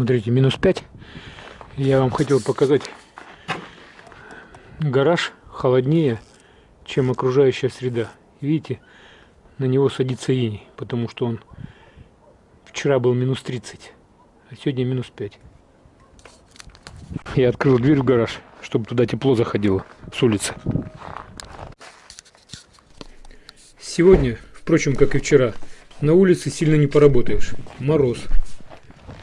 Смотрите, минус 5. Я вам хотел показать гараж холоднее, чем окружающая среда. Видите, на него садится иней, потому что он вчера был минус 30, а сегодня минус 5. Я открыл дверь в гараж, чтобы туда тепло заходило с улицы. Сегодня, впрочем, как и вчера, на улице сильно не поработаешь. Мороз.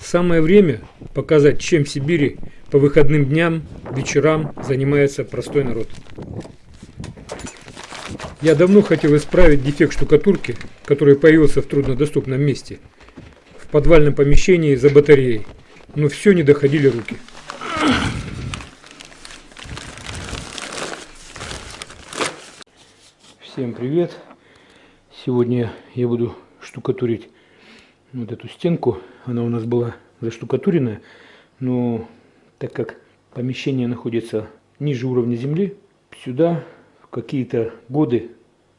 Самое время показать, чем в Сибири по выходным дням, вечерам занимается простой народ. Я давно хотел исправить дефект штукатурки, который появился в труднодоступном месте, в подвальном помещении за батареей, но все не доходили руки. Всем привет! Сегодня я буду штукатурить вот эту стенку. Она у нас была заштукатуренная, но так как помещение находится ниже уровня земли, сюда в какие-то годы,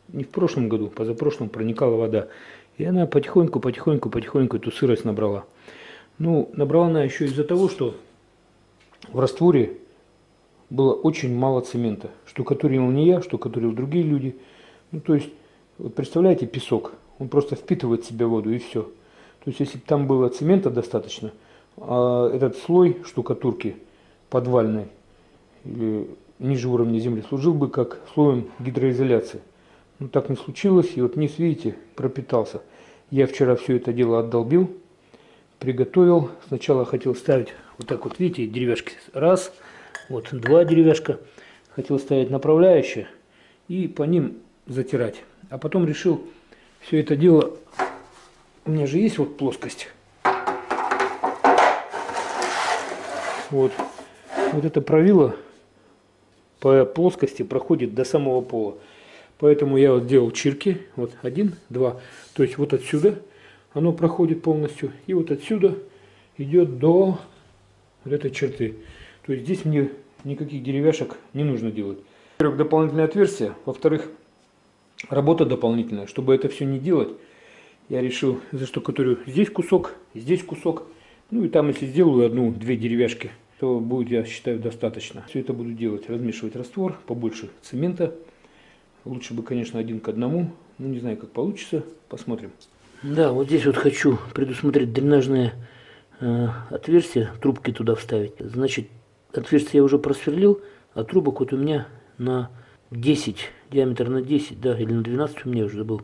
не в прошлом году, позапрошлом проникала вода. И она потихоньку, потихоньку, потихоньку эту сырость набрала. Ну, набрала она еще из-за того, что в растворе было очень мало цемента. Штукатурил не я, штукатурил другие люди. Ну, то есть, вот представляете, песок, он просто впитывает в себя воду и все. То есть, если бы там было цемента достаточно, а этот слой штукатурки подвальной или ниже уровня земли служил бы как слоем гидроизоляции. Но так не случилось, и вот низ, видите, пропитался. Я вчера все это дело отдолбил, приготовил. Сначала хотел ставить вот так вот, видите, деревяшки. Раз, вот два деревяшка. Хотел ставить направляющие и по ним затирать. А потом решил все это дело, у меня же есть вот плоскость. Вот, вот это правило по плоскости проходит до самого пола. Поэтому я вот делал чирки, вот один, два. То есть вот отсюда оно проходит полностью, и вот отсюда идет до вот этой черты. То есть здесь мне никаких деревяшек не нужно делать. Во-первых, дополнительное отверстие. Во-вторых, работа дополнительная. Чтобы это все не делать, я решил заштукатурю здесь кусок, здесь кусок. Ну и там, если сделаю одну-две деревяшки, то будет, я считаю, достаточно. Все это буду делать, размешивать раствор, побольше цемента. Лучше бы, конечно, один к одному. Ну, не знаю, как получится. Посмотрим. Да, вот здесь вот хочу предусмотреть дренажное э, отверстие, трубки туда вставить. Значит, отверстие я уже просверлил, а трубок вот у меня на 10, диаметр на 10, да, или на 12 у меня уже забыл.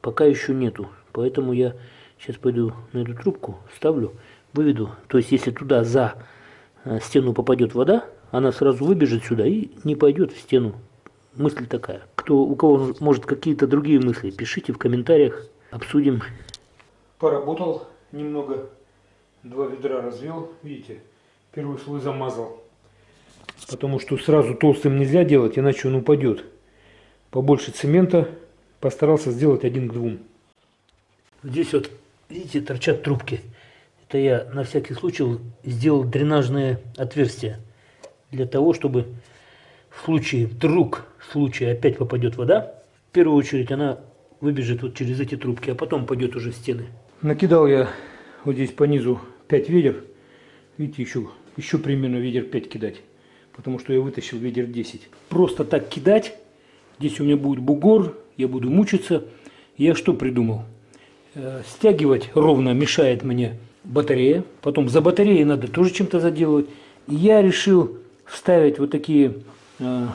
Пока еще нету. Поэтому я сейчас пойду на эту трубку, вставлю, выведу. То есть, если туда за э, стену попадет вода, она сразу выбежит сюда и не пойдет в стену. Мысль такая. Кто, у кого может какие-то другие мысли, пишите в комментариях, обсудим. Поработал немного, два ведра развел, видите, первый слой замазал. Потому что сразу толстым нельзя делать, иначе он упадет. Побольше цемента постарался сделать один к двум. Здесь вот, видите, торчат трубки. Это я на всякий случай сделал дренажное отверстие. Для того, чтобы в случае, вдруг, в случае опять попадет вода, в первую очередь она выбежит вот через эти трубки, а потом пойдет уже в стены. Накидал я вот здесь по низу 5 ведер. Видите, еще, еще примерно ведер 5 кидать. Потому что я вытащил ведер 10. Просто так кидать. Здесь у меня будет бугор, я буду мучиться. Я что придумал? Э, стягивать ровно мешает мне батарея. Потом за батареей надо тоже чем-то заделывать. Я решил вставить вот такие, э,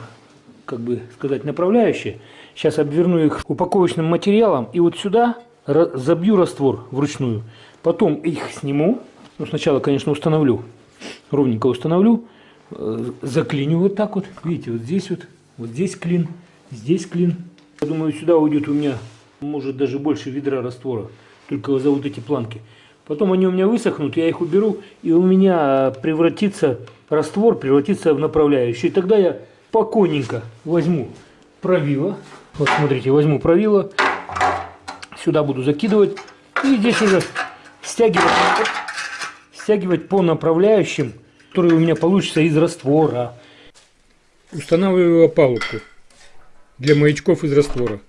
как бы сказать, направляющие. Сейчас обверну их упаковочным материалом и вот сюда забью раствор вручную. Потом их сниму. Ну, сначала, конечно, установлю. Ровненько установлю. Э, заклиню вот так вот. Видите, вот здесь вот. Вот здесь клин. Здесь клин. Я думаю, сюда уйдет у меня, может, даже больше ведра раствора. Только за вот эти планки. Потом они у меня высохнут, я их уберу, и у меня превратится раствор, превратится в направляющий. И тогда я спокойненько возьму правило. Вот смотрите, возьму правило. Сюда буду закидывать. И здесь уже стягивать, стягивать по направляющим, которые у меня получится из раствора. Устанавливаю опалубку для маячков из раствора.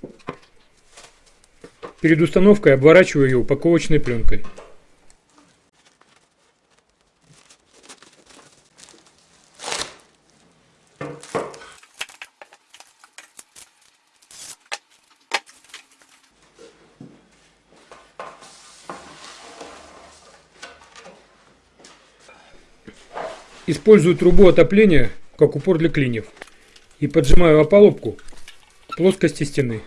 Перед установкой обворачиваю ее упаковочной пленкой. Использую трубу отопления как упор для клиньев и поджимаю опалубку плоскости стены.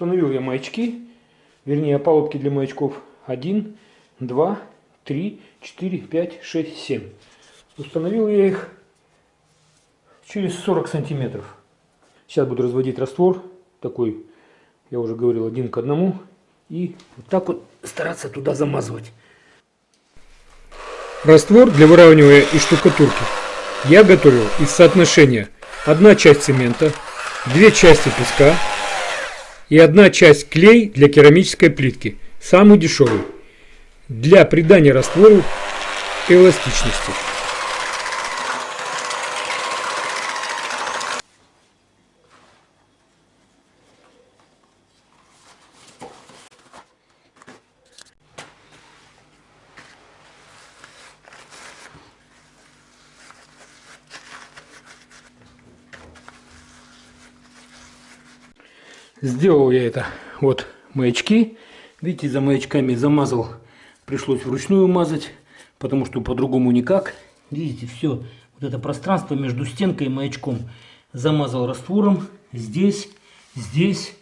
Установил я маячки, вернее опалубки для маячков 1, 2, 3, 4, 5, 6, 7. Установил я их через 40 сантиметров. Сейчас буду разводить раствор, такой, я уже говорил, один к одному. И вот так вот стараться туда замазывать. Раствор для выравнивания и штукатурки я готовил из соотношения одна часть цемента, две части песка, и одна часть клей для керамической плитки, самый дешевый, для придания раствору эластичности. Сделал я это. Вот маячки. Видите, за маячками замазал. Пришлось вручную мазать, потому что по-другому никак. Видите, все. Вот это пространство между стенкой и маячком замазал раствором. Здесь, здесь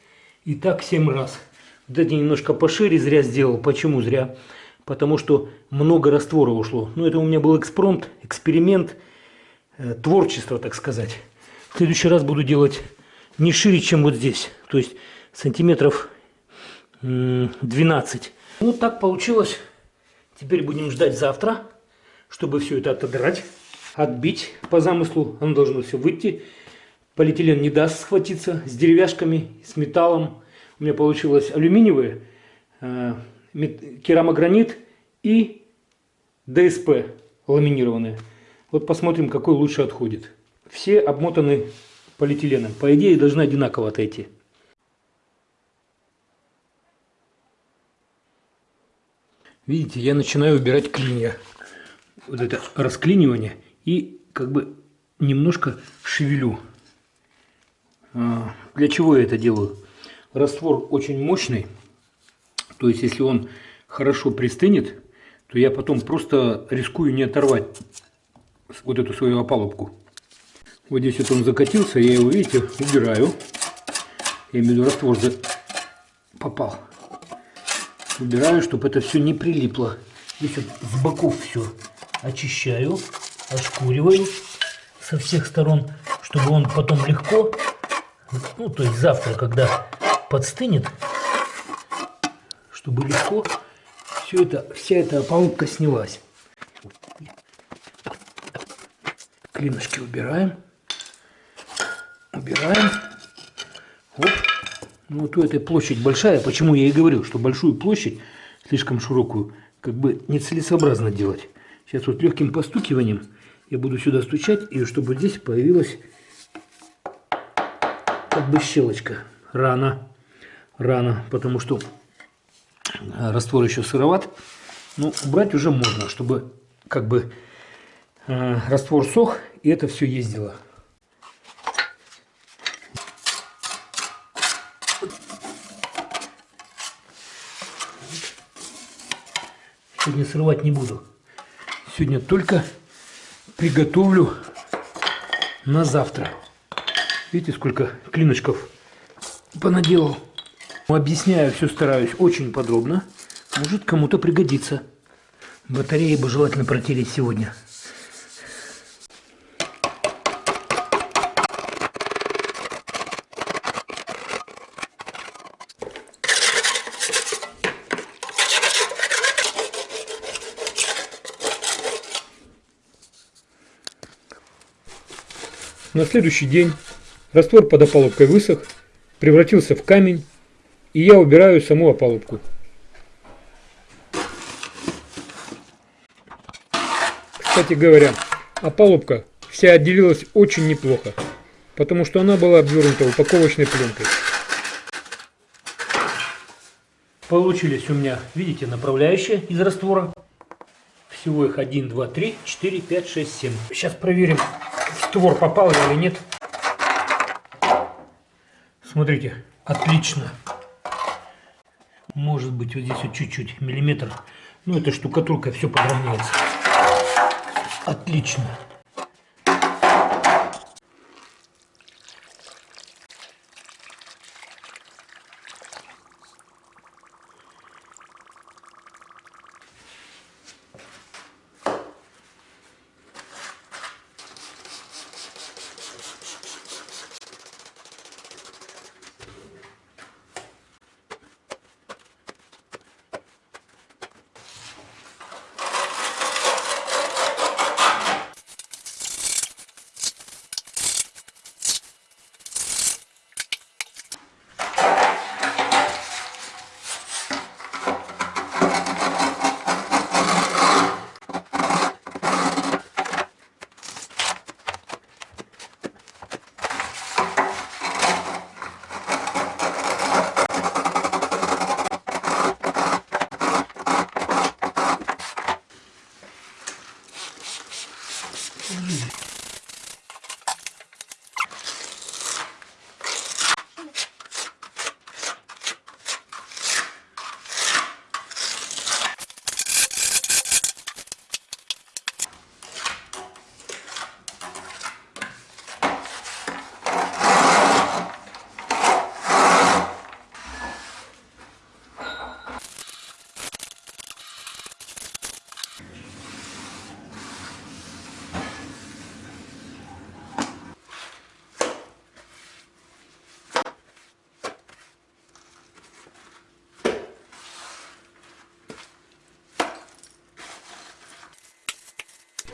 и так 7 раз. Вот эти немножко пошире зря сделал. Почему зря? Потому что много раствора ушло. Ну, это у меня был экспромт, эксперимент, э, творчество, так сказать. В следующий раз буду делать не шире, чем вот здесь. То есть сантиметров 12. Ну, так получилось. Теперь будем ждать завтра, чтобы все это отодрать, отбить по замыслу. Оно должно все выйти. Полиэтилен не даст схватиться с деревяшками, с металлом. У меня получилось алюминиевые, э, керамогранит и ДСП ламинированные. Вот посмотрим, какой лучше отходит. Все обмотаны полиэтиленом. По идее, должны одинаково отойти. Видите, я начинаю убирать клинья. Вот это расклинивание. И как бы немножко шевелю. А, для чего я это делаю? Раствор очень мощный. То есть, если он хорошо пристынет, то я потом просто рискую не оторвать вот эту свою опалубку. Вот здесь вот он закатился, я его, видите, убираю. Я имею в виду раствор попал. Убираю, чтобы это все не прилипло. Здесь вот с боков все очищаю, ошкуриваю со всех сторон, чтобы он потом легко, ну то есть завтра, когда подстынет, чтобы легко все это, вся эта опалубка снялась. Клинышки убираем убираем. Оп. Ну, вот у этой площадь большая. Почему я и говорил, что большую площадь, слишком широкую, как бы нецелесообразно делать. Сейчас вот легким постукиванием я буду сюда стучать, и чтобы здесь появилась как бы щелочка. Рано. Рано, потому что раствор еще сыроват. Но убрать уже можно, чтобы как бы э, раствор сох, и это все ездило. Сегодня срывать не буду. Сегодня только приготовлю на завтра. Видите, сколько клиночков понаделал. Объясняю, все стараюсь очень подробно. Может кому-то пригодится. Батареи бы желательно протереть сегодня. На следующий день раствор под опалубкой высох, превратился в камень, и я убираю саму опалубку. Кстати говоря, опалубка вся отделилась очень неплохо, потому что она была обвернута упаковочной пленкой. Получились у меня, видите, направляющие из раствора. Всего их 1, 2, 3, 4, 5, 6, 7. Сейчас проверим, створ попал или нет. Смотрите, отлично. Может быть вот здесь вот чуть-чуть, миллиметр. Ну эта штукатурка все подравняется. Отлично.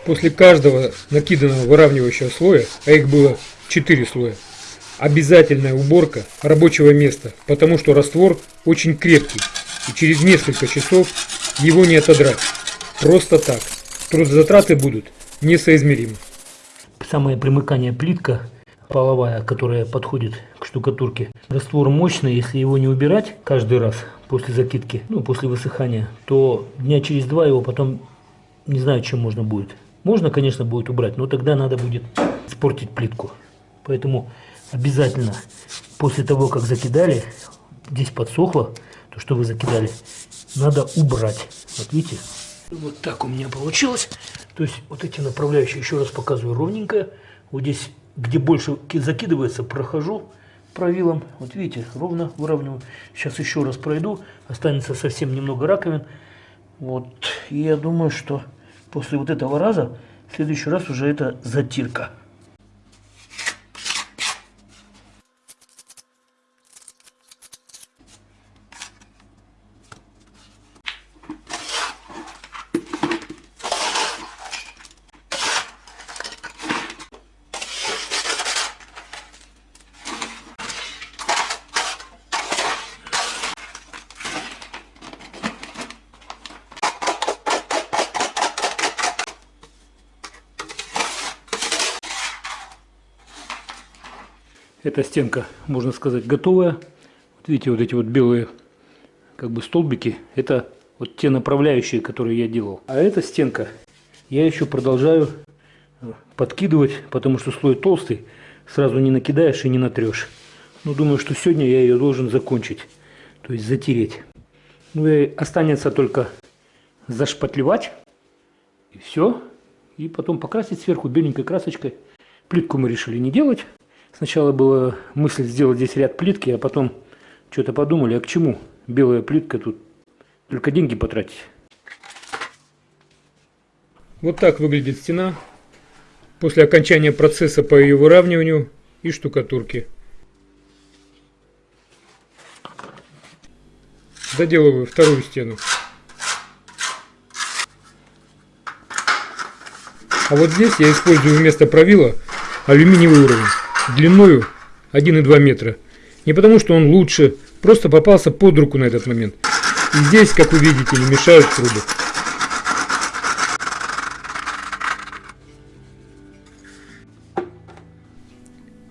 После каждого накиданного выравнивающего слоя, а их было 4 слоя, обязательная уборка рабочего места, потому что раствор очень крепкий и через несколько часов его не отодрать. Просто так. Трудозатраты будут несоизмеримы. Самое примыкание плитка половая, которая подходит к штукатурке. Раствор мощный, если его не убирать каждый раз после закидки, ну после высыхания, то дня через два его потом не знаю, чем можно будет можно, конечно, будет убрать, но тогда надо будет испортить плитку. Поэтому обязательно после того, как закидали, здесь подсохло, то, что вы закидали, надо убрать. Вот видите? Вот так у меня получилось. То есть вот эти направляющие, еще раз показываю, ровненько. Вот здесь, где больше закидывается, прохожу правилом. Вот видите, ровно выравниваю. Сейчас еще раз пройду. Останется совсем немного раковин. Вот. И я думаю, что после вот этого раза, в следующий раз уже это затирка. Эта стенка, можно сказать, готовая. Вот видите, вот эти вот белые как бы столбики, это вот те направляющие, которые я делал. А эта стенка я еще продолжаю э, подкидывать, потому что слой толстый, сразу не накидаешь и не натрешь. Но ну, думаю, что сегодня я ее должен закончить, то есть затереть. Ну и останется только зашпатлевать, и все. И потом покрасить сверху беленькой красочкой. Плитку мы решили не делать, Сначала была мысль сделать здесь ряд плитки, а потом что-то подумали, а к чему белая плитка тут? Только деньги потратить. Вот так выглядит стена после окончания процесса по ее выравниванию и штукатурке. Доделываю вторую стену. А вот здесь я использую вместо правила алюминиевый уровень длиною 1,2 метра. Не потому, что он лучше, просто попался под руку на этот момент. И здесь, как вы видите, не мешают трубы.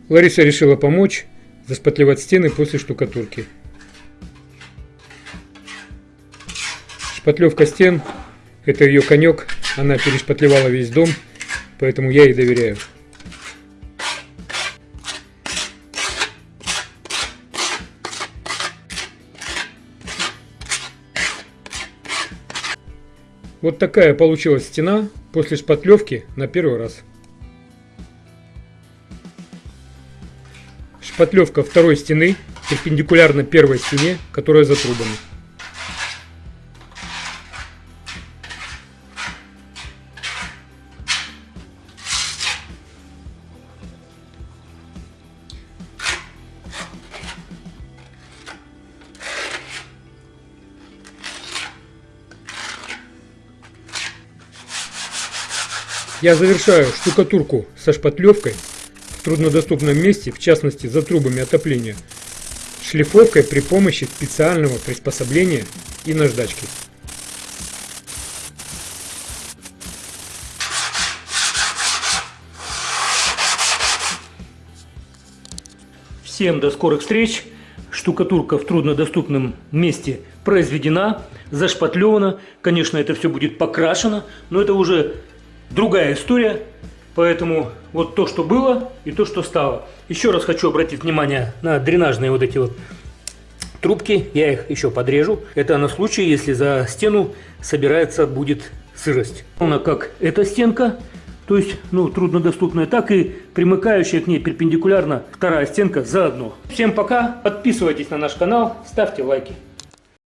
Лариса решила помочь заспотлевать стены после штукатурки. Шпатлевка стен – это ее конек, она перешпатлевала весь дом, поэтому я ей доверяю. Вот такая получилась стена после шпатлевки на первый раз. Шпатлевка второй стены перпендикулярно первой стене, которая за трубами. Я завершаю штукатурку со шпатлевкой в труднодоступном месте, в частности за трубами отопления, шлифовкой при помощи специального приспособления и наждачки. Всем до скорых встреч! Штукатурка в труднодоступном месте произведена, зашпатлевана. Конечно, это все будет покрашено, но это уже другая история. Поэтому вот то, что было и то, что стало. Еще раз хочу обратить внимание на дренажные вот эти вот трубки. Я их еще подрежу. Это на случай, если за стену собирается будет сырость. Она как эта стенка, то есть ну, труднодоступная, так и примыкающая к ней перпендикулярно вторая стенка заодно. Всем пока, подписывайтесь на наш канал, ставьте лайки.